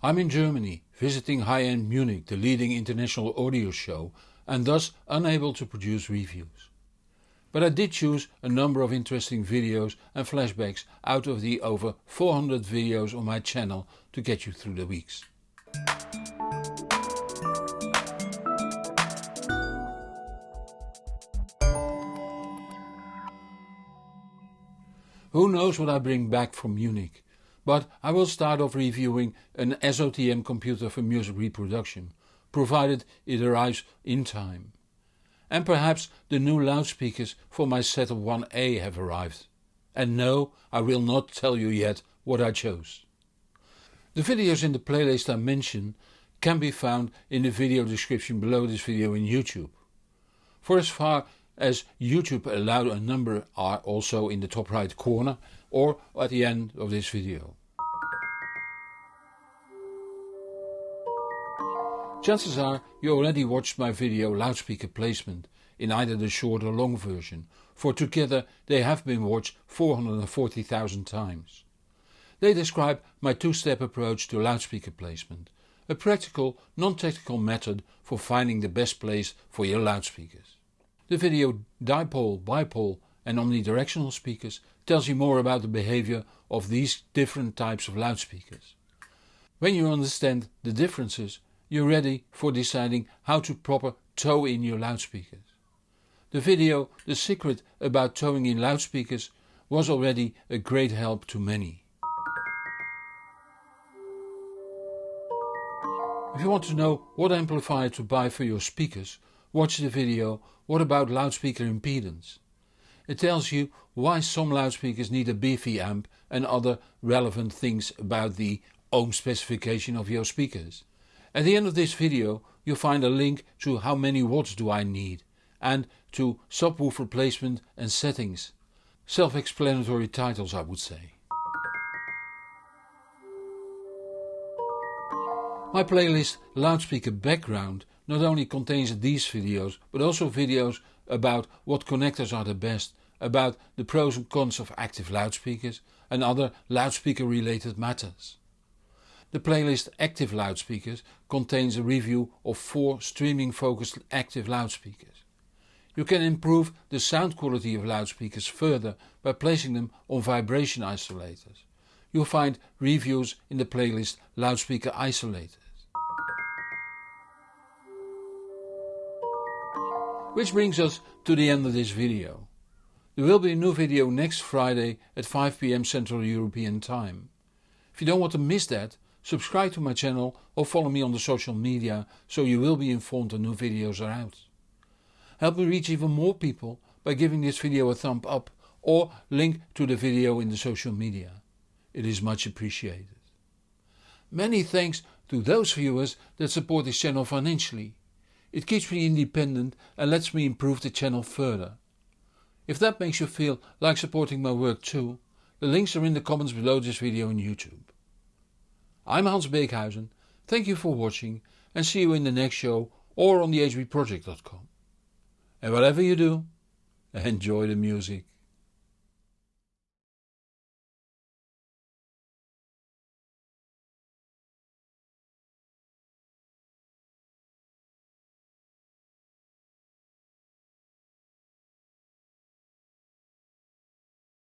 I'm in Germany visiting high-end Munich, the leading international audio show and thus unable to produce reviews. But I did choose a number of interesting videos and flashbacks out of the over 400 videos on my channel to get you through the weeks. Who knows what I bring back from Munich, but I will start off reviewing an SOTM computer for music reproduction, provided it arrives in time. And perhaps the new loudspeakers for my setup 1A have arrived. And no, I will not tell you yet what I chose. The videos in the playlist I mention can be found in the video description below this video in YouTube. For as far as YouTube allowed a number are also in the top right corner or at the end of this video. Chances are you already watched my video loudspeaker placement in either the short or long version, for together they have been watched 440,000 times. They describe my two-step approach to loudspeaker placement, a practical, non-technical method for finding the best place for your loudspeakers. The video Dipole, Bipole and Omnidirectional speakers tells you more about the behavior of these different types of loudspeakers. When you understand the differences, you're ready for deciding how to proper toe in your loudspeakers. The video The Secret about toeing in loudspeakers was already a great help to many. If you want to know what amplifier to buy for your speakers, watch the video What about loudspeaker impedance? It tells you why some loudspeakers need a beefy amp and other relevant things about the ohm specification of your speakers. At the end of this video you'll find a link to how many watts do I need and to subwoofer placement and settings. Self-explanatory titles I would say. My playlist Loudspeaker Background not only contains these videos but also videos about what connectors are the best, about the pros and cons of active loudspeakers and other loudspeaker related matters. The playlist Active Loudspeakers contains a review of 4 streaming focused active loudspeakers. You can improve the sound quality of loudspeakers further by placing them on vibration isolators. You'll find reviews in the playlist Loudspeaker Isolators. Which brings us to the end of this video. There will be a new video next Friday at 5pm Central European Time. If you don't want to miss that, subscribe to my channel or follow me on the social media so you will be informed when new videos are out. Help me reach even more people by giving this video a thumb up or link to the video in the social media. It is much appreciated. Many thanks to those viewers that support this channel financially. It keeps me independent and lets me improve the channel further. If that makes you feel like supporting my work too, the links are in the comments below this video on YouTube. I'm Hans Beekhuyzen, thank you for watching and see you in the next show or on the hbproject.com. And whatever you do, enjoy the music.